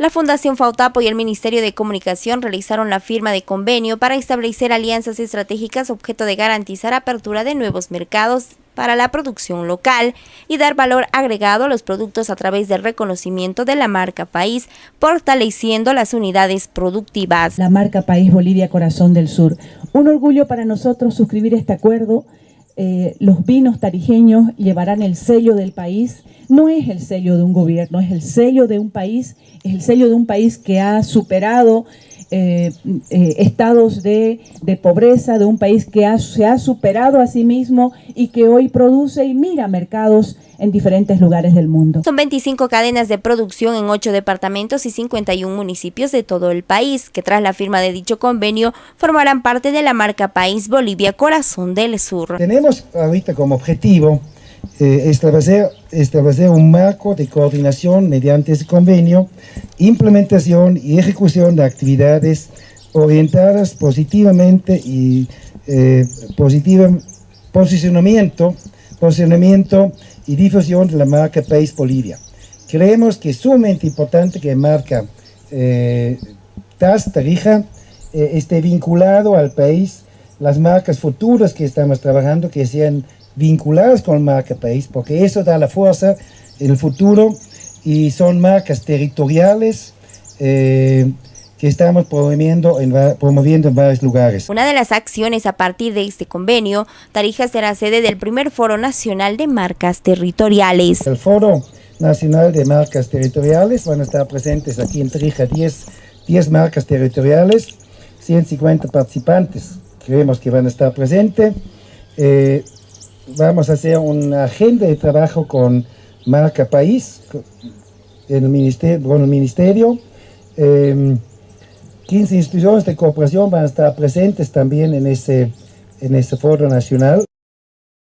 La Fundación Fautapo y el Ministerio de Comunicación realizaron la firma de convenio para establecer alianzas estratégicas objeto de garantizar apertura de nuevos mercados para la producción local y dar valor agregado a los productos a través del reconocimiento de la marca País, fortaleciendo las unidades productivas. La marca País Bolivia Corazón del Sur. Un orgullo para nosotros suscribir este acuerdo eh, los vinos tarijeños llevarán el sello del país. No es el sello de un gobierno, es el sello de un país, es el sello de un país que ha superado eh, eh, estados de, pobreza, de un país que se ha superado a sí mismo y que hoy produce y mira mercados en diferentes lugares del mundo. Son 25 cadenas de producción en 8 departamentos y 51 municipios de todo el país, que tras la firma de dicho convenio formarán parte de la marca País Bolivia Corazón del Sur. Tenemos ahorita como objetivo eh, establecer, establecer un marco de coordinación mediante ese convenio, implementación y ejecución de actividades orientadas positivamente y eh, posicionamiento, posicionamiento y difusión de la marca País Bolivia. Creemos que es sumamente importante que marca eh, TAS Tarija eh, esté vinculado al país, las marcas futuras que estamos trabajando que sean vinculadas con marca país, porque eso da la fuerza en el futuro y son marcas territoriales eh, que estamos promoviendo en, promoviendo en varios lugares. Una de las acciones a partir de este convenio, Tarija será sede del primer Foro Nacional de Marcas Territoriales. El Foro Nacional de Marcas Territoriales van a estar presentes aquí en Tarija 10, 10 marcas territoriales, 150 participantes, creemos que van a estar presentes. Eh, vamos a hacer una agenda de trabajo con Marca País, con el ministerio. 15 instituciones de cooperación van a estar presentes también en ese, en ese foro nacional.